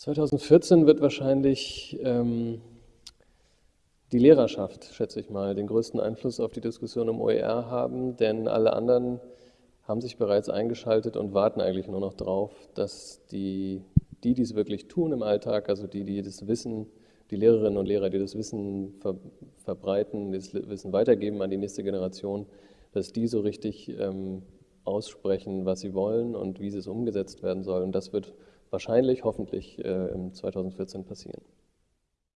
2014 wird wahrscheinlich ähm, die Lehrerschaft, schätze ich mal, den größten Einfluss auf die Diskussion um OER haben, denn alle anderen haben sich bereits eingeschaltet und warten eigentlich nur noch darauf, dass die, die, die es wirklich tun im Alltag, also die, die das Wissen, die Lehrerinnen und Lehrer, die das Wissen ver, verbreiten, das Wissen weitergeben an die nächste Generation, dass die so richtig ähm, aussprechen, was sie wollen und wie es umgesetzt werden soll. Und das wird wahrscheinlich, hoffentlich äh, im 2014 passieren.